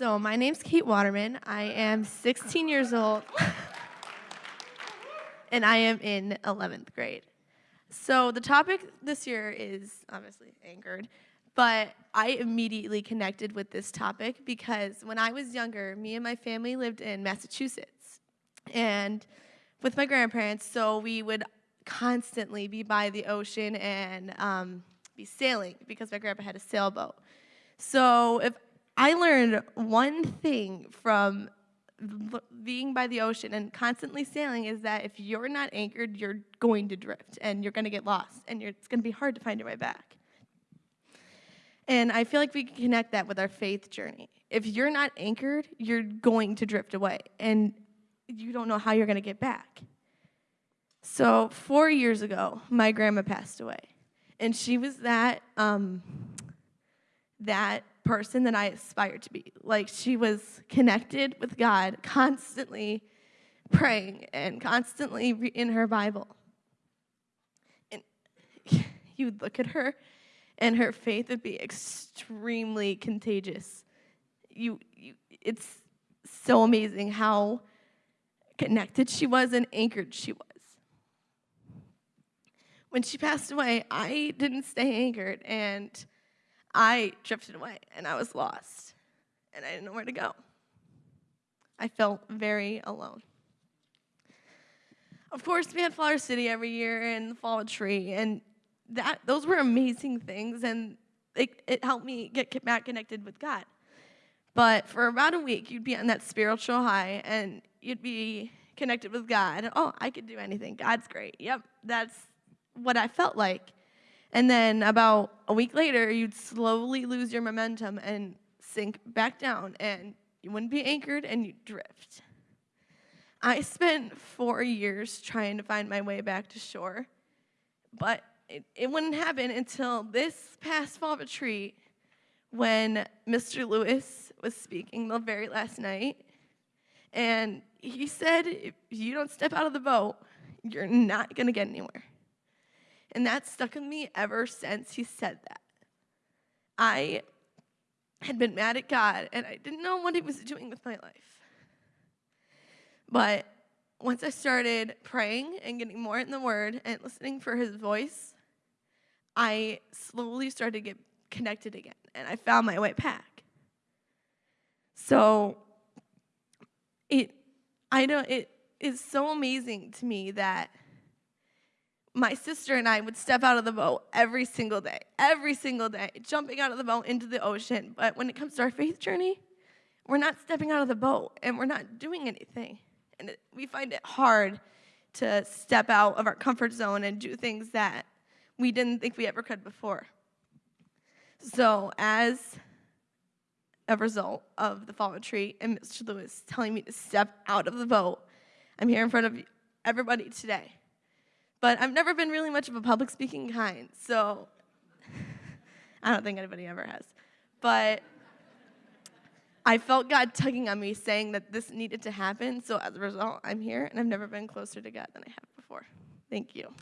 So, my name's Kate Waterman. I am 16 years old, and I am in 11th grade. So, the topic this year is obviously anchored, but I immediately connected with this topic because when I was younger, me and my family lived in Massachusetts and with my grandparents, so we would constantly be by the ocean and um, be sailing because my grandpa had a sailboat. So, if I learned one thing from being by the ocean and constantly sailing is that if you're not anchored, you're going to drift and you're going to get lost and it's going to be hard to find your way back. And I feel like we can connect that with our faith journey. If you're not anchored, you're going to drift away and you don't know how you're going to get back. So, four years ago, my grandma passed away. And she was that, um, that person that I aspired to be. Like she was connected with God, constantly praying and constantly in her Bible. And you would look at her, and her faith would be extremely contagious. You, you, it's so amazing how connected she was and anchored she was. When she passed away, I didn't stay anchored, and I drifted away and I was lost and I didn't know where to go. I felt very alone. Of course, we had Flower City every year and the Fall Retreat, and that those were amazing things, and it, it helped me get back connected with God. But for about a week, you'd be on that spiritual high, and you'd be connected with God. Oh, I could do anything. God's great. Yep, that's what I felt like. And then about a week later, you'd slowly lose your momentum and sink back down, and you wouldn't be anchored and you'd drift. I spent four years trying to find my way back to shore, but it, it wouldn't happen until this past fall retreat when Mr. Lewis was speaking the very last night. And he said, if you don't step out of the boat, you're not going to get anywhere. And that stuck with me ever since he said that. I had been mad at God and I didn't know what he was doing with my life. But once I started praying and getting more in the Word and listening for his voice, I slowly started to get connected again and I found my way back. So it I know it is so amazing to me that my sister and I would step out of the boat every single day, every single day, jumping out of the boat into the ocean. But when it comes to our faith journey, we're not stepping out of the boat and we're not doing anything. And it, we find it hard to step out of our comfort zone and do things that we didn't think we ever could before. So, as a result of the fall retreat and Mr. Lewis telling me to step out of the boat, I'm here in front of everybody today but I've never been really much of a public speaking kind, so I don't think anybody ever has. But I felt God tugging on me saying that this needed to happen, so as a result, I'm here, and I've never been closer to God than I have before. Thank you.